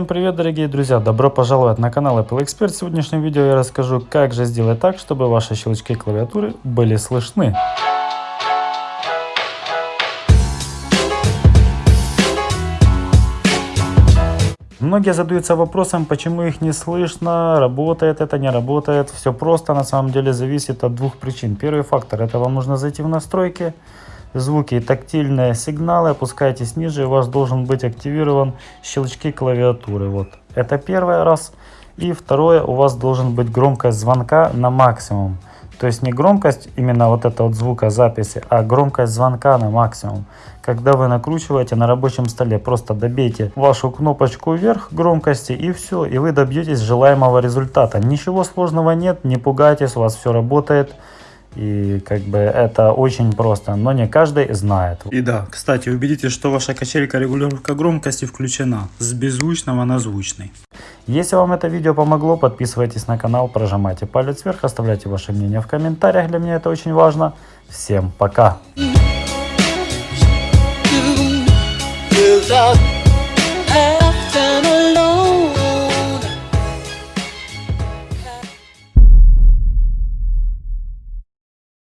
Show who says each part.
Speaker 1: Всем привет, дорогие друзья! Добро пожаловать на канал Apple Expert. В сегодняшнем видео я расскажу, как же сделать так, чтобы ваши щелчки клавиатуры были слышны. Многие задаются вопросом, почему их не слышно, работает это, не работает. Все просто, на самом деле, зависит от двух причин. Первый фактор, это вам нужно зайти в настройки, звуки и тактильные сигналы, опускайтесь ниже, и у вас должен быть активирован щелчки клавиатуры. Вот, это первый раз. И второе, у вас должен быть громкость звонка на максимум. То есть не громкость именно вот это вот звукозаписи, а громкость звонка на максимум. Когда вы накручиваете на рабочем столе, просто добейте вашу кнопочку вверх громкости и все, и вы добьетесь желаемого результата. Ничего сложного нет, не пугайтесь, у вас все работает. И как бы это очень просто, но не каждый знает.
Speaker 2: И да, кстати, убедитесь, что ваша качелька регулировка громкости включена с беззвучного на звучный.
Speaker 1: Если вам это видео помогло, подписывайтесь на канал, прожимайте палец вверх, оставляйте ваше мнение в комментариях, для меня это очень важно. Всем пока!
Speaker 3: Without